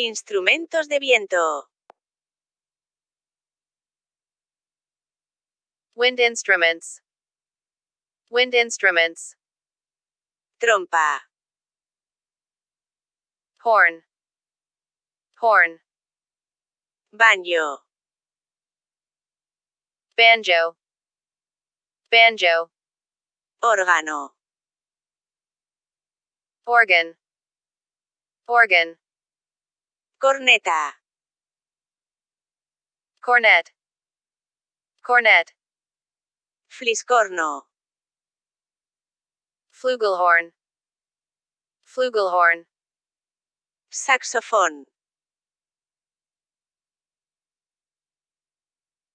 Instrumentos de viento. Wind instruments. Wind instruments. Trompa. Horn. Horn. Banjo. Banjo. Banjo. Órgano. Organ. Organ. Corneta. Cornet. Cornet. Fliscorno. Flugelhorn. Flugelhorn. Saxofón.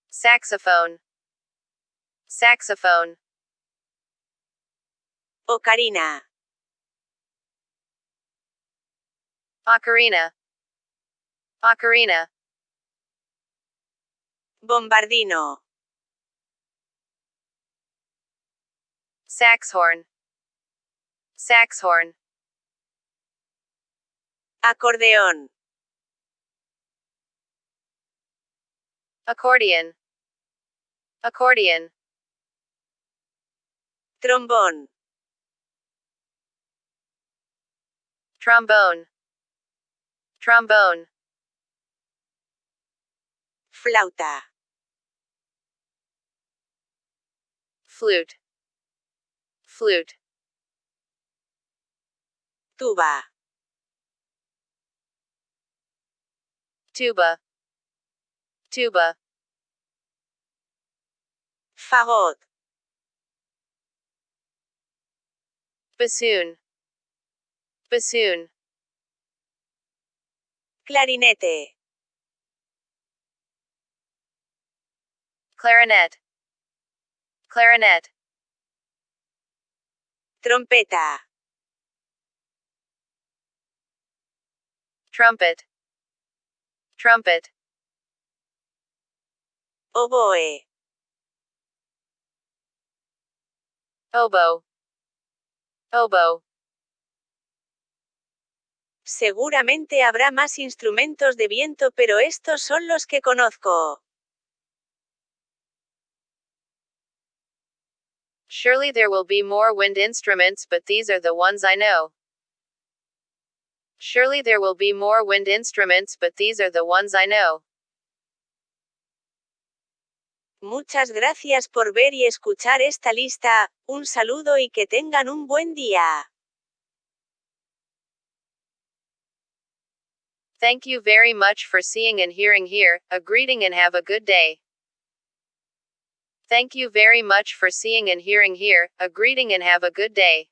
Saxophone. Saxophone. Ocarina. Ocarina. Ocarina. Bombardino. Saxhorn. Saxhorn. Acordeón. Accordion. Accordion. Trombón. Trombone. Trombone. Flauta. Flute. Flute. Tuba. Tuba. Tuba. Fagot. Bassoon. Bassoon. Clarinete. Clarinet. Clarinet. Trompeta. Trumpet. Trumpet. Oboe. Oboe. Oboe. Seguramente habrá más instrumentos de viento, pero estos son los que conozco. Surely there will be more wind instruments, but these are the ones I know. Surely there will be more wind instruments, but these are the ones I know. Muchas gracias por ver y escuchar esta lista, un saludo y que tengan un buen día. Thank you very much for seeing and hearing here, a greeting and have a good day. Thank you very much for seeing and hearing here, a greeting and have a good day.